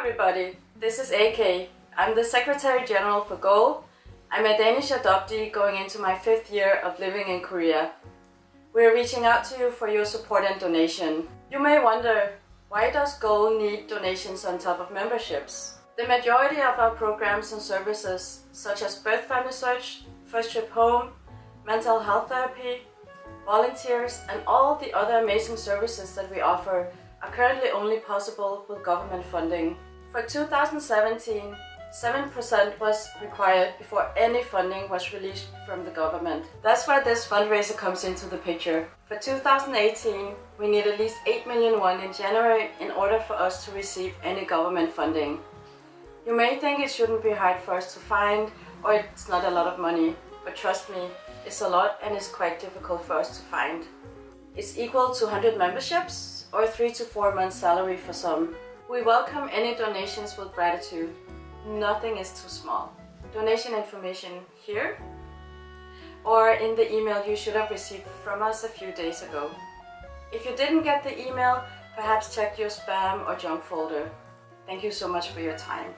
Everybody, this is AK. I'm the Secretary General for GOAL. I'm a Danish adoptee going into my fifth year of living in Korea. We're reaching out to you for your support and donation. You may wonder, why does GOAL need donations on top of memberships? The majority of our programs and services, such as birth family search, first trip home, mental health therapy, volunteers, and all the other amazing services that we offer are currently only possible with government funding. For 2017, 7% was required before any funding was released from the government. That's why this fundraiser comes into the picture. For 2018, we need at least 8 million won in January in order for us to receive any government funding. You may think it shouldn't be hard for us to find or it's not a lot of money, but trust me, it's a lot and it's quite difficult for us to find. It's equal to 100 memberships, or 3 to 4 months salary for some. We welcome any donations with gratitude. Nothing is too small. Donation information here or in the email you should have received from us a few days ago. If you didn't get the email, perhaps check your spam or junk folder. Thank you so much for your time.